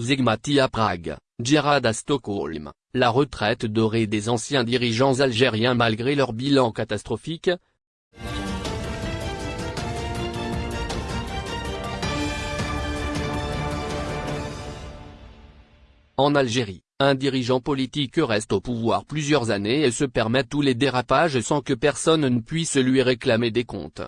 Zegmati à Prague, Djerad à Stockholm, la retraite dorée des anciens dirigeants algériens malgré leur bilan catastrophique, En Algérie, un dirigeant politique reste au pouvoir plusieurs années et se permet tous les dérapages sans que personne ne puisse lui réclamer des comptes.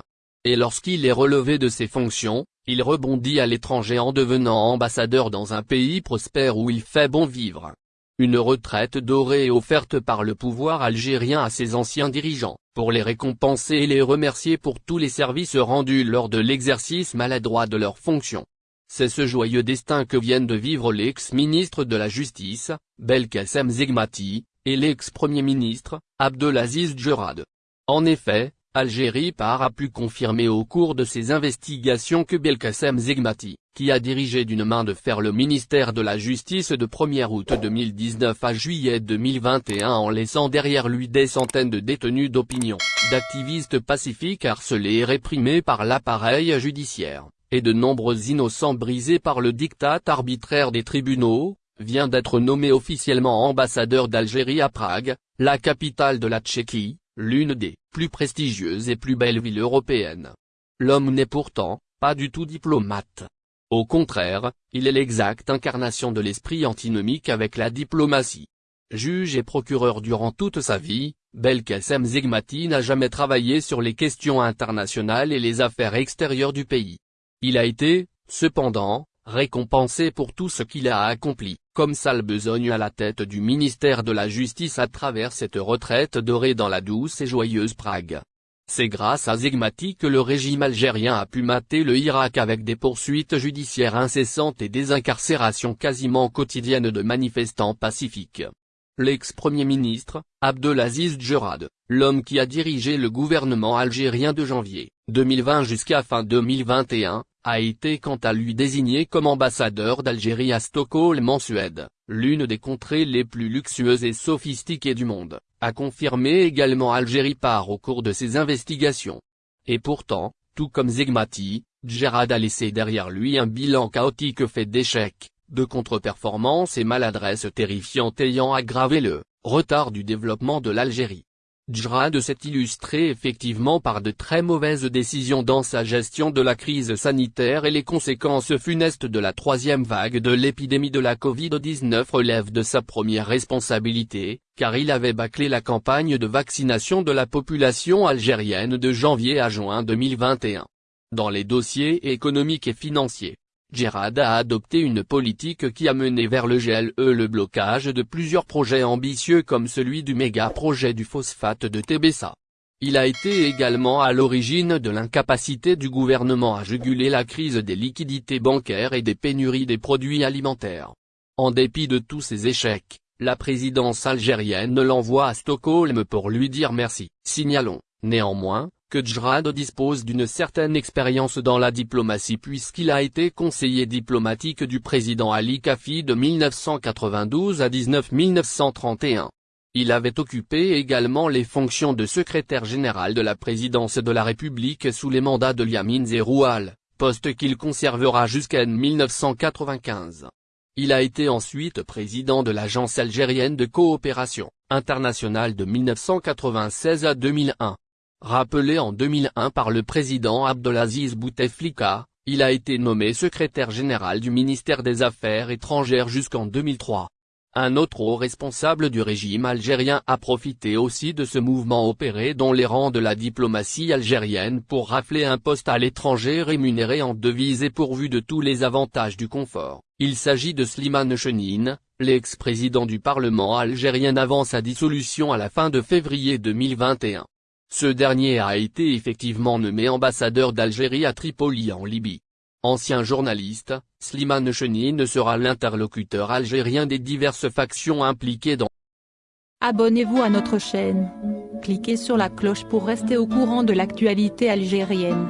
Et lorsqu'il est relevé de ses fonctions, il rebondit à l'étranger en devenant ambassadeur dans un pays prospère où il fait bon vivre. Une retraite dorée est offerte par le pouvoir algérien à ses anciens dirigeants, pour les récompenser et les remercier pour tous les services rendus lors de l'exercice maladroit de leurs fonctions. C'est ce joyeux destin que viennent de vivre l'ex-ministre de la Justice, Belkacem Zegmati, et l'ex-premier ministre, Abdelaziz Djerad. En effet, Algérie Par a pu confirmer au cours de ses investigations que Belkacem Zegmati, qui a dirigé d'une main de fer le ministère de la Justice de 1er août 2019 à juillet 2021 en laissant derrière lui des centaines de détenus d'opinion, d'activistes pacifiques harcelés et réprimés par l'appareil judiciaire et de nombreux innocents brisés par le diktat arbitraire des tribunaux, vient d'être nommé officiellement ambassadeur d'Algérie à Prague, la capitale de la Tchéquie, l'une des plus prestigieuses et plus belles villes européennes. L'homme n'est pourtant, pas du tout diplomate. Au contraire, il est l'exacte incarnation de l'esprit antinomique avec la diplomatie. Juge et procureur durant toute sa vie, Belkacem Zegmati n'a jamais travaillé sur les questions internationales et les affaires extérieures du pays. Il a été, cependant, récompensé pour tout ce qu'il a accompli, comme sale besogne à la tête du ministère de la Justice à travers cette retraite dorée dans la douce et joyeuse Prague. C'est grâce à Zegmati que le régime algérien a pu mater le Irak avec des poursuites judiciaires incessantes et des incarcérations quasiment quotidiennes de manifestants pacifiques. L'ex-premier ministre, Abdelaziz Djerad, l'homme qui a dirigé le gouvernement algérien de janvier 2020 jusqu'à fin 2021, a été quant à lui désigné comme ambassadeur d'Algérie à Stockholm en Suède, l'une des contrées les plus luxueuses et sophistiquées du monde, a confirmé également Algérie par au cours de ses investigations. Et pourtant, tout comme Zegmati, Djerad a laissé derrière lui un bilan chaotique fait d'échecs, de contre-performances et maladresses terrifiantes ayant aggravé le retard du développement de l'Algérie. Djrad s'est illustré effectivement par de très mauvaises décisions dans sa gestion de la crise sanitaire et les conséquences funestes de la troisième vague de l'épidémie de la Covid-19 relèvent de sa première responsabilité, car il avait bâclé la campagne de vaccination de la population algérienne de janvier à juin 2021. Dans les dossiers économiques et financiers, Djerad a adopté une politique qui a mené vers le GLE le blocage de plusieurs projets ambitieux comme celui du méga-projet du phosphate de Tébessa. Il a été également à l'origine de l'incapacité du gouvernement à juguler la crise des liquidités bancaires et des pénuries des produits alimentaires. En dépit de tous ces échecs, la présidence algérienne l'envoie à Stockholm pour lui dire merci. Signalons, néanmoins, que Djrad dispose d'une certaine expérience dans la diplomatie puisqu'il a été conseiller diplomatique du président Ali Kafi de 1992 à 19 1931. Il avait occupé également les fonctions de secrétaire général de la présidence de la République sous les mandats de Liamin Zeroual, poste qu'il conservera jusqu'en 1995. Il a été ensuite président de l'Agence algérienne de coopération internationale de 1996 à 2001. Rappelé en 2001 par le président Abdelaziz Bouteflika, il a été nommé secrétaire général du ministère des Affaires étrangères jusqu'en 2003. Un autre haut responsable du régime algérien a profité aussi de ce mouvement opéré dans les rangs de la diplomatie algérienne pour rafler un poste à l'étranger rémunéré en devises et pourvu de tous les avantages du confort. Il s'agit de Slimane Chenine, l'ex-président du Parlement algérien avant sa dissolution à la fin de février 2021. Ce dernier a été effectivement nommé ambassadeur d'Algérie à Tripoli en Libye. Ancien journaliste, Slimane Chenine sera l'interlocuteur algérien des diverses factions impliquées dans Abonnez-vous à notre chaîne. Cliquez sur la cloche pour rester au courant de l'actualité algérienne.